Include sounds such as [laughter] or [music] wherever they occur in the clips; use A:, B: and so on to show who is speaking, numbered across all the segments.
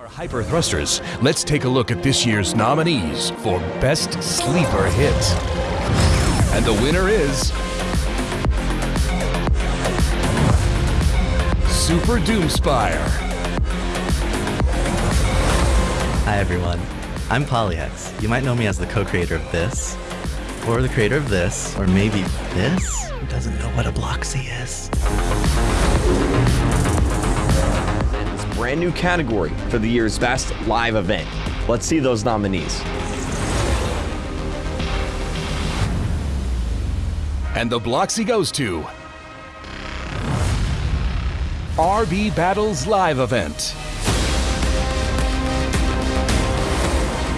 A: Our hyper thrusters, let's take a look at this year's nominees for Best Sleeper Hit. And the winner is. Super Doomspire.
B: Hi everyone, I'm Polyhex. You might know me as the co-creator of this, or the creator of this, or maybe this? Who doesn't know what a Bloxy is?
C: Brand new category for the year's best live event. Let's see those nominees.
A: And the Bloxy goes to. RB Battles Live Event.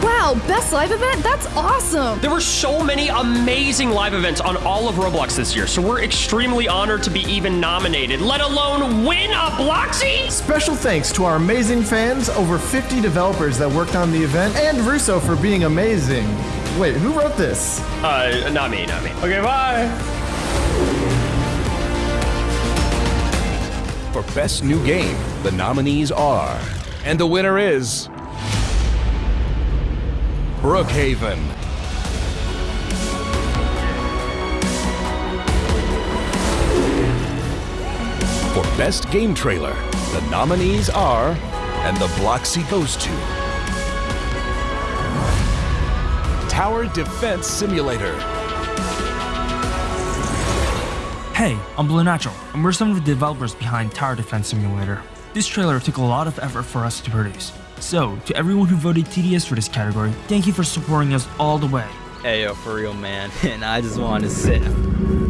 D: Wow, best live event? That's awesome!
E: There were so many amazing live events on all of Roblox this year, so we're extremely honored to be even nominated, let alone win a Bloxy!
F: Special thanks to our amazing fans, over 50 developers that worked on the event, and Russo for being amazing. Wait, who wrote this?
E: Uh, not me, not me.
F: Okay, bye.
A: For Best New Game, the nominees are. And the winner is. Brookhaven. For Best Game Trailer, the nominees are. And the Bloxy goes to. Tower Defense Simulator.
G: Hey, I'm Below Natural, and we're some of the developers behind Tower Defense Simulator. This trailer took a lot of effort for us to produce. So, to everyone who voted TDS for this category, thank you for supporting us all the way.
H: Hey yo, for real man, [laughs] and I just want to sit.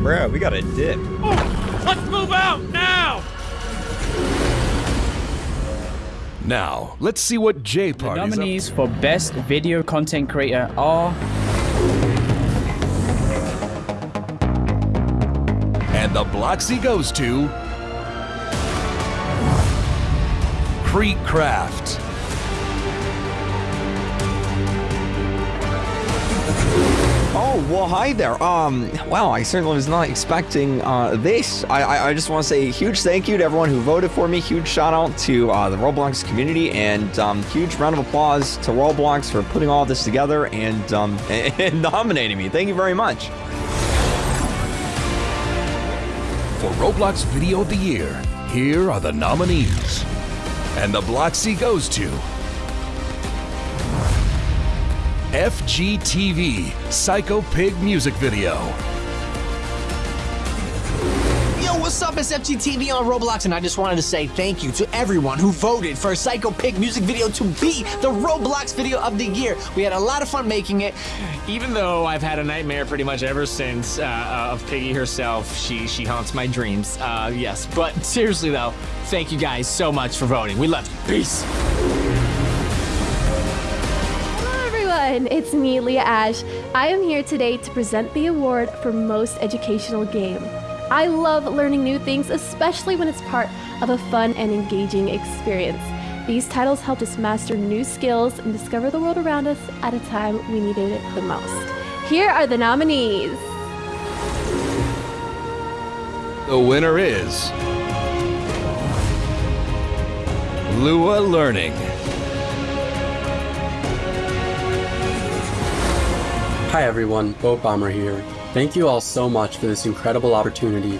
H: Bro, we got a dip.
E: Oh, let's move out now!
A: Now, let's see what J
I: The
A: Party's up
I: nominees for Best Video Content Creator are
A: And the Bloxy goes to. KreekCraft.
C: Oh, well, hi there. Um, wow, I certainly was not expecting uh, this. I, I, I just want to say a huge thank you to everyone who voted for me. Huge shout out to uh, the Roblox community and um, huge round of applause to Roblox for putting all this together and, um, [laughs] and nominating me. Thank you very much.
A: For Roblox Video of the Year, here are the nominees. And the Bloxy goes to. FGTeeV Psycho Pig Music Video.
J: Yo, what's up? It's FGTeeV on Roblox, and I just wanted to say thank you to everyone who voted for Psycho Pig music video to be the Roblox video of the year. We had a lot of fun making it.
K: Even though I've had a nightmare pretty much ever since uh, uh, of Piggy herself, she she haunts my dreams. Uh, yes, but seriously though, thank you guys so much for voting. We love you. Peace.
L: Everyone, it's me, Leah Ashe. I am here today to present the award for Most Educational Game. I love learning new things, especially when it's part of a fun and engaging experience. These titles helped us master new skills and discover the world around us at a time we needed it the most. Here are the nominees.
A: The winner is. Lua Learning.
M: Hi everyone, Boatbomber here. Thank you all so much for this incredible opportunity.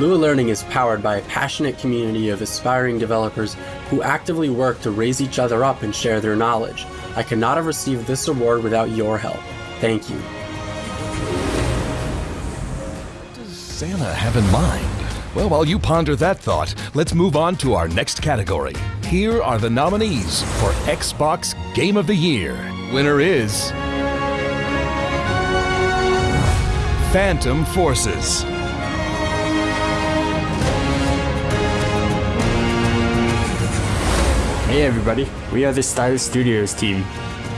M: Lua Learning is powered by a passionate community of aspiring developers who actively work to raise each other up and share their knowledge. I could not have received this award without your help. Thank you.
A: What does Santa have in mind? Well, while you ponder that thought, let's move on to our next category. Here are the nominees for Xbox Game of the Year. Winner is. Phantom Forces.
N: Hey everybody, we are the StyLiS Studios team.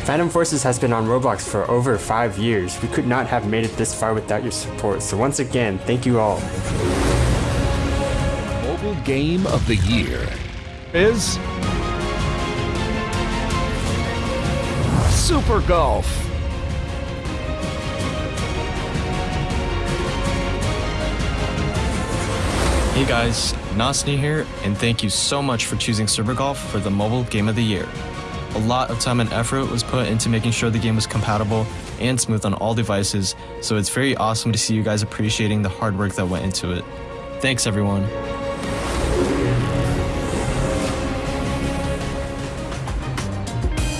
N: Phantom Forces has been on Roblox for over 5 years. We could not have made it this far without your support, so once again, thank you all.
A: Mobile Game of the Year is. Super Golf.
O: Hey guys, Nosniy here, and thank you so much for choosing Super Golf for the mobile game of the year. A lot of time and effort was put into making sure the game was compatible and smooth on all devices, so it's very awesome to see you guys appreciating the hard work that went into it. Thanks, everyone.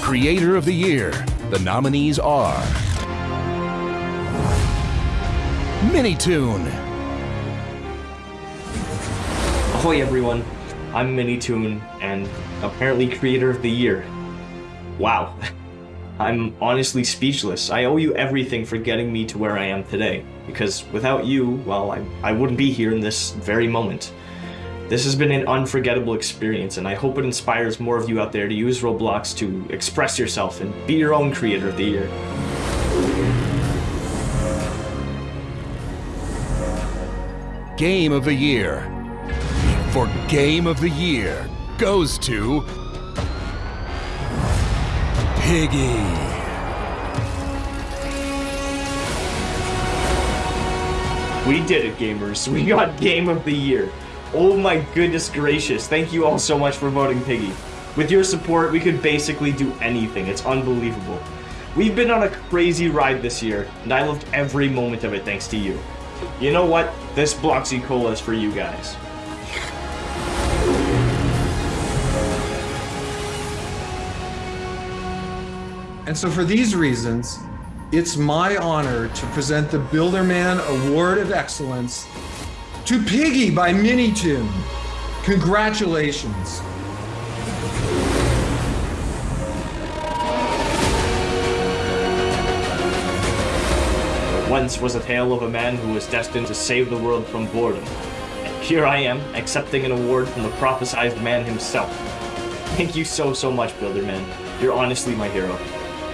A: Creator of the Year. The nominees are Minitoon,
P: Ahoy everyone, I'm Minitoon, and apparently Creator of the Year. Wow. [laughs] I'm honestly speechless. I owe you everything for getting me to where I am today, because without you, well, I, I wouldn't be here in this very moment. This has been an unforgettable experience, and I hope it inspires more of you out there to use Roblox to express yourself and be your own Creator of the Year.
A: Game of the Year. For Game of the Year goes to Piggy.
P: We did it, gamers. We got Game of the Year. Oh my goodness gracious. Thank you all so much for voting Piggy. With your support, we could basically do anything. It's unbelievable. We've been on a crazy ride this year, and I loved every moment of it thanks to you. You know what? This Bloxy Cola is for you guys.
Q: And so for these reasons, it's my honor to present the Builderman Award of Excellence to Piggy by Minitoon. Congratulations.
P: Once was a tale of a man who was destined to save the world from boredom. And here I am, accepting an award from the prophesized man himself. Thank you so, so much, Builderman. You're honestly my hero.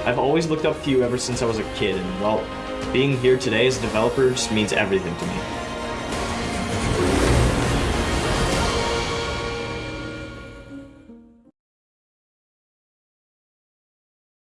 P: I've always looked up to you ever since I was a kid, and well, being here today as a developer just means everything to me.